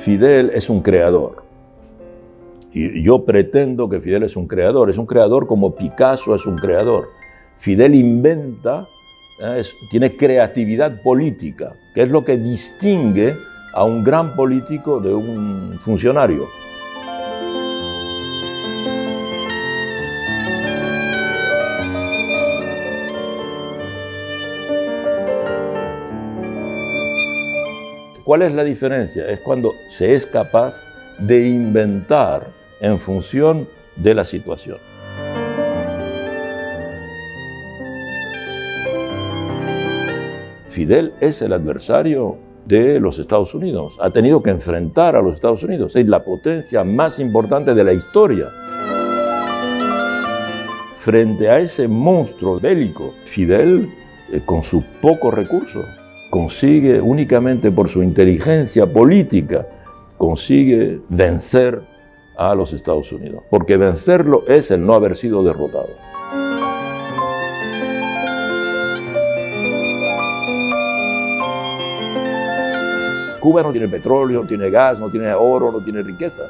Fidel es un creador. Y yo pretendo que Fidel es un creador. Es un creador como Picasso es un creador. Fidel inventa, ¿eh? tiene creatividad política, que es lo que distingue a un gran político de un funcionario. ¿Cuál es la diferencia? Es cuando se es capaz de inventar en función de la situación. Fidel es el adversario de los Estados Unidos. Ha tenido que enfrentar a los Estados Unidos. Es la potencia más importante de la historia. Frente a ese monstruo bélico, Fidel, eh, con sus pocos recursos, consigue únicamente por su inteligencia política, consigue vencer a los Estados Unidos. Porque vencerlo es el no haber sido derrotado. Cuba no tiene petróleo, no tiene gas, no tiene oro, no tiene riqueza,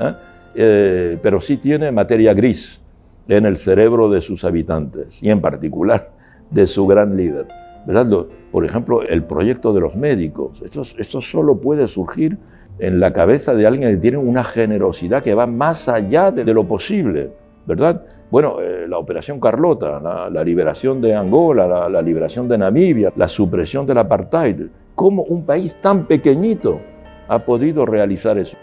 ¿eh? Eh, pero sí tiene materia gris en el cerebro de sus habitantes y en particular de su gran líder. ¿Verdad? Por ejemplo, el proyecto de los médicos. Esto, solo puede surgir en la cabeza de alguien que tiene una generosidad que va más allá de, lo posible, ¿verdad? Bueno, eh, la Operación Carlota, la, liberación de Angola, la, la, liberación de Namibia, la supresión del apartheid. ¿Cómo un país tan pequeñito ha podido realizar eso?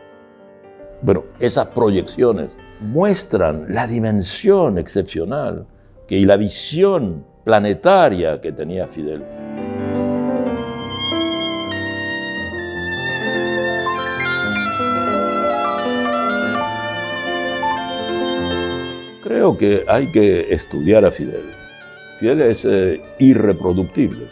Bueno, esas proyecciones muestran la dimensión excepcional que, y la visión planetaria que tenía Fidel. Creo que hay que estudiar a Fidel. Fidel es eh, irreproductible.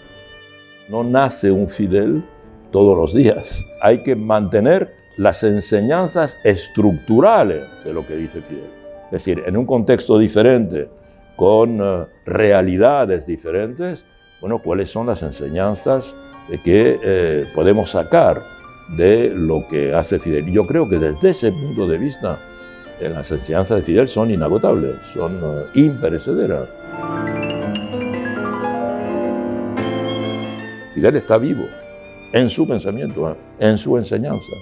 No nace un Fidel todos los días. Hay que mantener las enseñanzas estructurales de lo que dice Fidel. Es decir, en un contexto diferente, con eh, realidades diferentes, bueno, cuáles son las enseñanzas que eh, podemos sacar de lo que hace Fidel. Yo creo que desde ese punto de vista, eh, las enseñanzas de Fidel son inagotables, son imperecederas. Fidel está vivo en su pensamiento, en su enseñanza.